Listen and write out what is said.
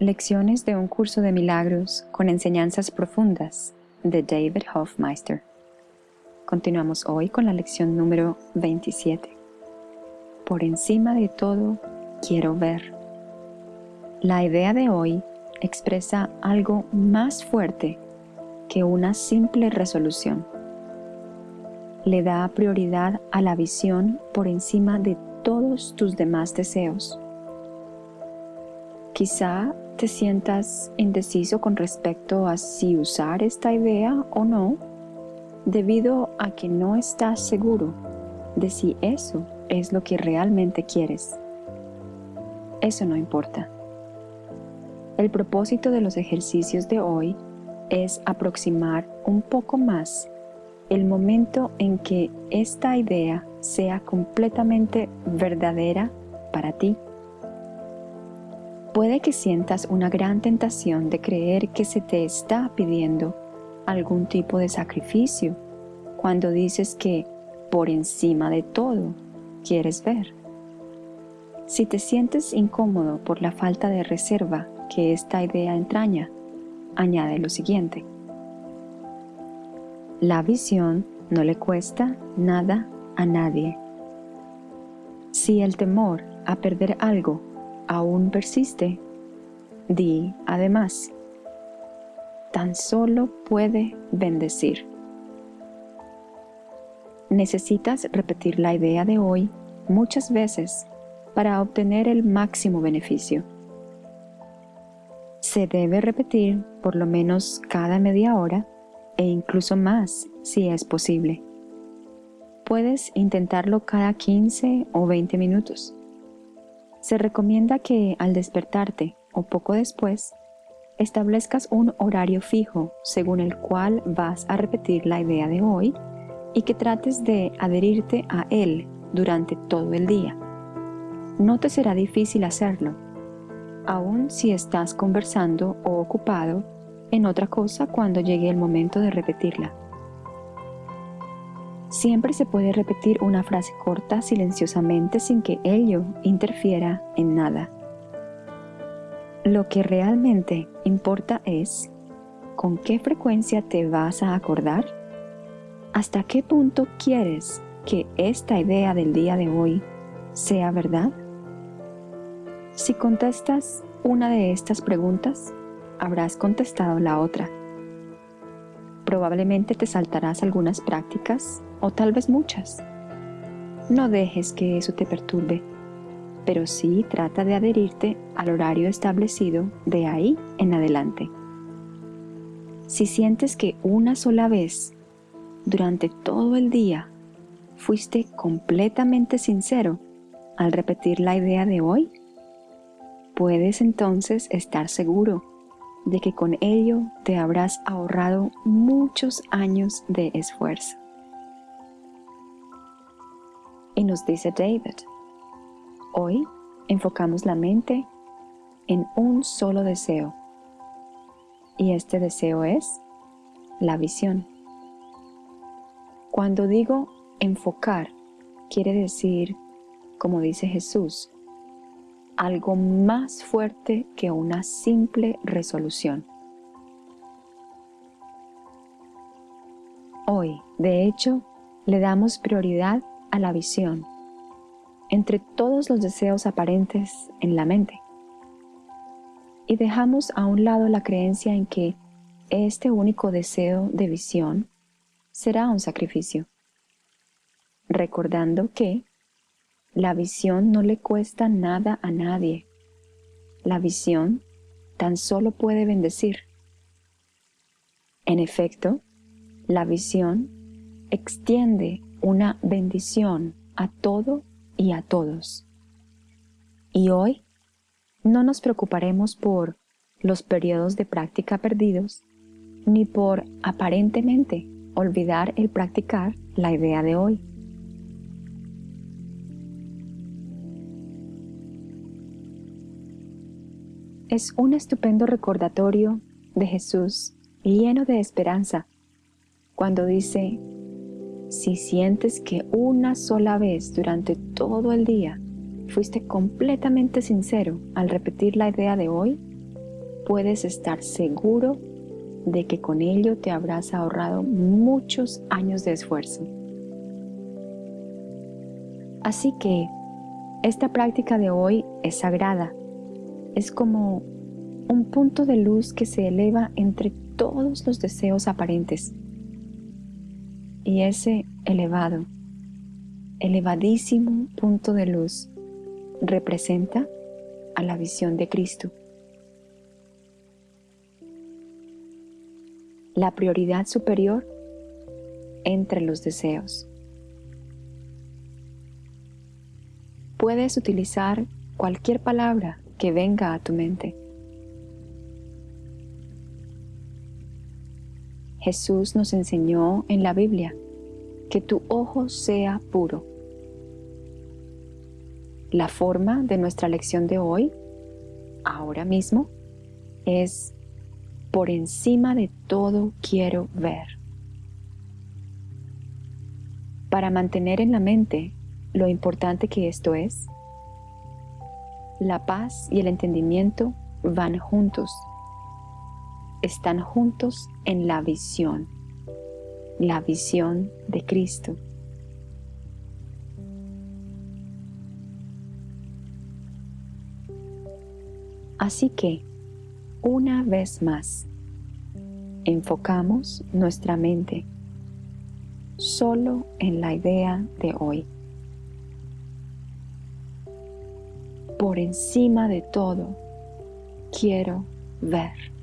Lecciones de un curso de milagros con enseñanzas profundas de David Hofmeister. Continuamos hoy con la lección número 27. Por encima de todo, quiero ver. La idea de hoy expresa algo más fuerte que una simple resolución. Le da prioridad a la visión por encima de todos tus demás deseos. Quizá te sientas indeciso con respecto a si usar esta idea o no, debido a que no estás seguro de si eso es lo que realmente quieres. Eso no importa. El propósito de los ejercicios de hoy es aproximar un poco más el momento en que esta idea sea completamente verdadera para ti. Puede que sientas una gran tentación de creer que se te está pidiendo algún tipo de sacrificio cuando dices que por encima de todo quieres ver. Si te sientes incómodo por la falta de reserva que esta idea entraña, añade lo siguiente. La visión no le cuesta nada a nadie. Si el temor a perder algo aún persiste, di además, tan solo puede bendecir. Necesitas repetir la idea de hoy muchas veces para obtener el máximo beneficio. Se debe repetir por lo menos cada media hora e incluso más si es posible. Puedes intentarlo cada 15 o 20 minutos. Se recomienda que al despertarte o poco después, establezcas un horario fijo según el cual vas a repetir la idea de hoy y que trates de adherirte a él durante todo el día. No te será difícil hacerlo, aun si estás conversando o ocupado en otra cosa cuando llegue el momento de repetirla. Siempre se puede repetir una frase corta silenciosamente sin que ello interfiera en nada. Lo que realmente importa es con qué frecuencia te vas a acordar, hasta qué punto quieres que esta idea del día de hoy sea verdad. Si contestas una de estas preguntas, habrás contestado la otra. Probablemente te saltarás algunas prácticas o tal vez muchas. No dejes que eso te perturbe, pero sí trata de adherirte al horario establecido de ahí en adelante. Si sientes que una sola vez, durante todo el día, fuiste completamente sincero al repetir la idea de hoy, puedes entonces estar seguro de que con ello te habrás ahorrado muchos años de esfuerzo. Y nos dice David, hoy enfocamos la mente en un solo deseo. Y este deseo es la visión. Cuando digo enfocar, quiere decir, como dice Jesús, algo más fuerte que una simple resolución. Hoy, de hecho, le damos prioridad a la visión entre todos los deseos aparentes en la mente. Y dejamos a un lado la creencia en que este único deseo de visión será un sacrificio, recordando que la visión no le cuesta nada a nadie. La visión tan solo puede bendecir. En efecto, la visión extiende una bendición a todo y a todos. Y hoy no nos preocuparemos por los periodos de práctica perdidos, ni por aparentemente olvidar el practicar la idea de hoy. Es un estupendo recordatorio de Jesús lleno de esperanza cuando dice, si sientes que una sola vez durante todo el día fuiste completamente sincero al repetir la idea de hoy, puedes estar seguro de que con ello te habrás ahorrado muchos años de esfuerzo. Así que esta práctica de hoy es sagrada. Es como un punto de luz que se eleva entre todos los deseos aparentes. Y ese elevado, elevadísimo punto de luz representa a la visión de Cristo. La prioridad superior entre los deseos. Puedes utilizar cualquier palabra que venga a tu mente. Jesús nos enseñó en la Biblia que tu ojo sea puro. La forma de nuestra lección de hoy, ahora mismo, es por encima de todo quiero ver. Para mantener en la mente lo importante que esto es, la paz y el entendimiento van juntos. Están juntos en la visión, la visión de Cristo. Así que, una vez más, enfocamos nuestra mente solo en la idea de hoy. Por encima de todo, quiero ver.